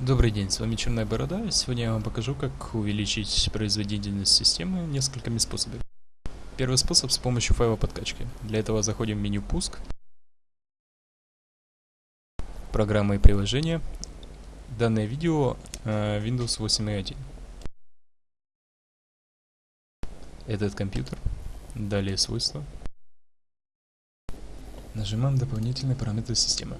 Добрый день, с вами Черная Борода, сегодня я вам покажу, как увеличить производительность системы несколькими способами. Первый способ с помощью файла подкачки. Для этого заходим в меню «Пуск», «Программы и приложения», данное видео э, Windows 8.1. Этот компьютер, далее свойства. Нажимаем дополнительные параметры системы.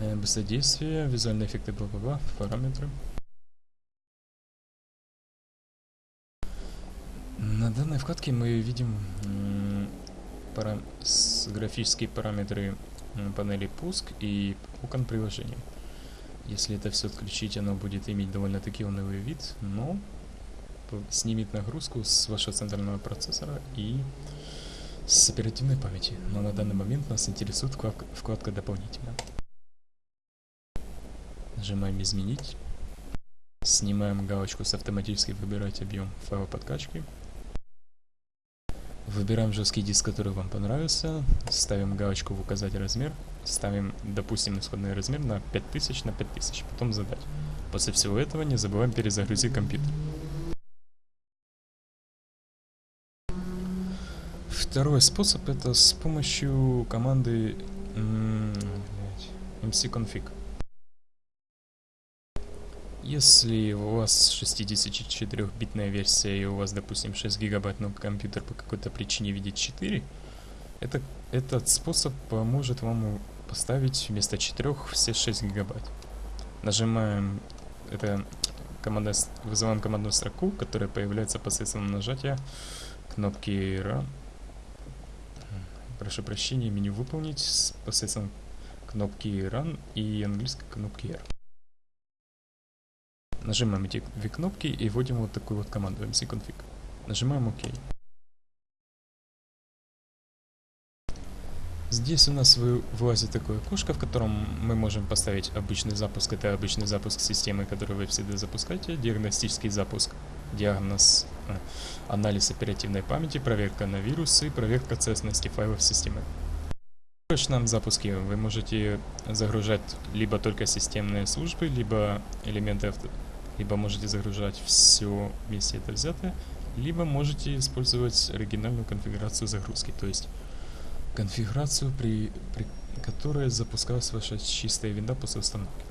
Э, быстродействие, визуальные эффекты, бла-бла-бла, параметры. На данной вкладке мы видим пара графические параметры панели пуск и окон приложения. Если это все отключить, оно будет иметь довольно-таки унылый вид, но снимет нагрузку с вашего центрального процессора и с оперативной памяти. Но на данный момент нас интересует вкладка, вкладка дополнительно. Нажимаем «Изменить». Снимаем галочку с автоматически выбирать объем файла подкачки. Выбираем жесткий диск, который вам понравился. Ставим галочку в указать размер. Ставим, допустим, исходный размер на 5000 на 5000. Потом задать. После всего этого не забываем перезагрузить компьютер. Второй способ это с помощью команды mcconfig. Если у вас 64-битная версия и у вас, допустим, 6 гигабайт, но компьютер по какой-то причине видит 4, это, этот способ поможет вам поставить вместо 4 все 6 гигабайт. Нажимаем, это команда, вызываем командную строку, которая появляется посредством нажатия кнопки Run. Прошу прощения, меню выполнить посредством кнопки Run и английской кнопки R. Нажимаем эти две кнопки и вводим вот такую вот команду mcconfig. Нажимаем ОК. Здесь у нас вылазит такое окошко, в котором мы можем поставить обычный запуск. Это обычный запуск системы, которую вы всегда запускаете. Диагностический запуск, диагноз, э, анализ оперативной памяти, проверка на вирусы, проверка целостности файлов системы. В срочном запуске вы можете загружать либо только системные службы, либо элементы авто либо можете загружать все вместе это взятое, либо можете использовать оригинальную конфигурацию загрузки, то есть конфигурацию, при, при которой запускалась ваша чистая винда после установки.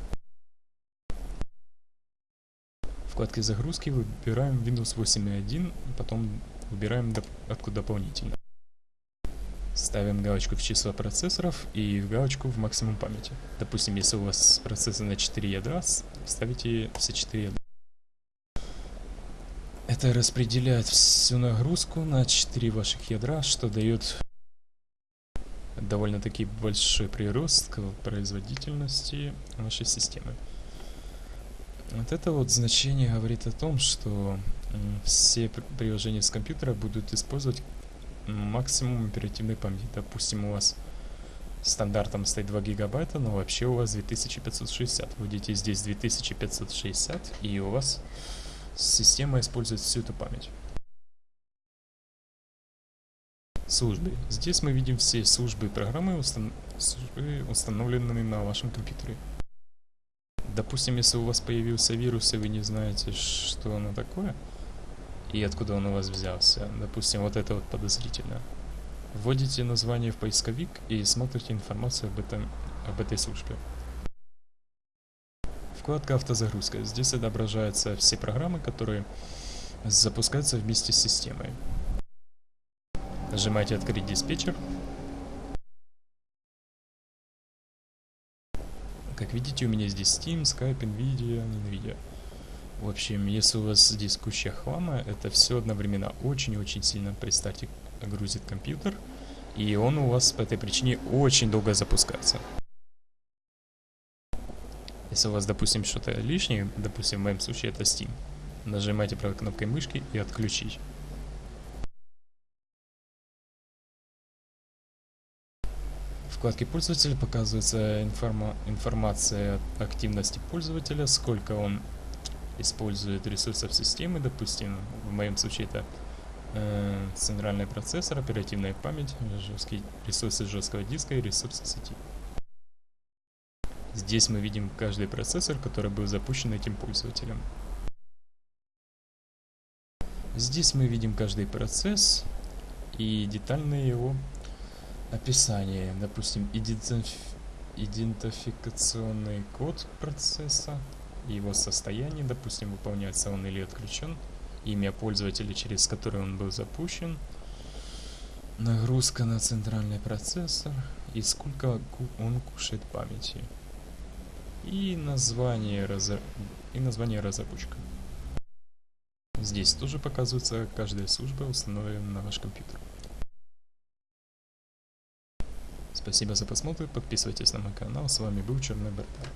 В вкладке загрузки выбираем Windows 8.1, потом выбираем доп откуда дополнительно. Ставим галочку в число процессоров и в галочку в максимум памяти. Допустим, если у вас процессор на 4 ядра, ставите все 4 ядра. Это распределяет всю нагрузку на 4 ваших ядра, что дает довольно-таки большой прирост к производительности вашей системы. Вот это вот значение говорит о том, что все приложения с компьютера будут использовать максимум оперативной памяти. Допустим, у вас стандартом стоит 2 гигабайта, но вообще у вас 2560. Вводите здесь 2560, и у вас Система использует всю эту память. Службы. Здесь мы видим все службы и программы, устан службы, установленные на вашем компьютере. Допустим, если у вас появился вирус, и вы не знаете, что оно такое, и откуда он у вас взялся, допустим, вот это вот подозрительно, вводите название в поисковик и смотрите информацию об, этом, об этой службе. Вкладка автозагрузка. Здесь отображаются все программы, которые запускаются вместе с системой. Нажимаете «Открыть диспетчер». Как видите, у меня здесь Steam, Skype, NVIDIA, NVIDIA. В общем, если у вас здесь куча хлама, это все одновременно очень-очень сильно, представьте, грузит компьютер, и он у вас по этой причине очень долго запускается. Если у вас, допустим, что-то лишнее, допустим, в моем случае это Steam, нажимаете правой кнопкой мышки и отключить. Вкладке пользователя показывается информа информация о активности пользователя, сколько он использует ресурсов системы, допустим, в моем случае это э, центральный процессор, оперативная память, жесткие, ресурсы жесткого диска и ресурсы сети. Здесь мы видим каждый процессор, который был запущен этим пользователем. Здесь мы видим каждый процесс и детальное его описание. Допустим, идентификационный код процесса, его состояние, допустим, выполняется он или отключен, имя пользователя, через который он был запущен, нагрузка на центральный процессор и сколько он кушает памяти. И название, разра... и название разработчика. Здесь тоже показывается каждая служба, установленная на ваш компьютер. Спасибо за просмотр, подписывайтесь на мой канал, с вами был Черный Бартар.